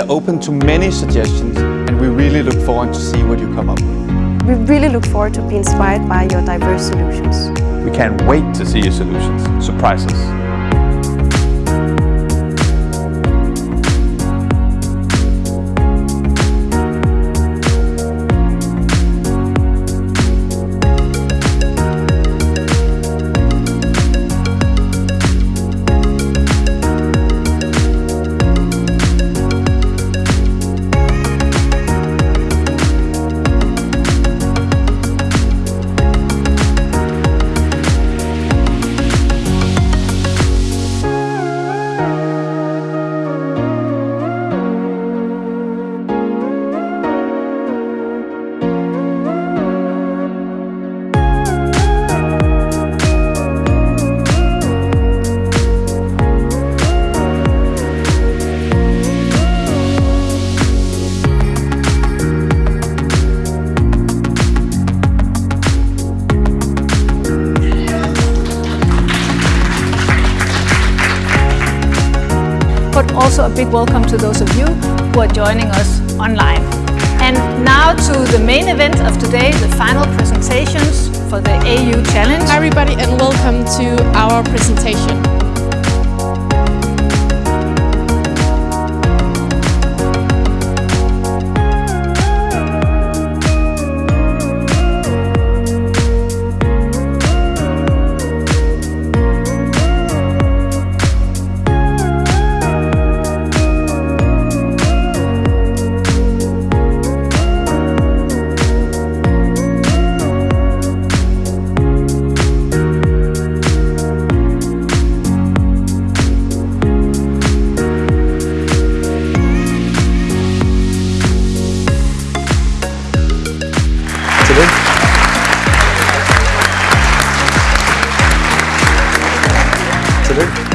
are open to many suggestions and we really look forward to see what you come up with. We really look forward to be inspired by your diverse solutions. We can't wait to see your solutions. Surprise us. Also a big welcome to those of you who are joining us online. And now to the main event of today, the final presentations for the AU Challenge. Hi everybody and welcome to our presentation. Tillykke.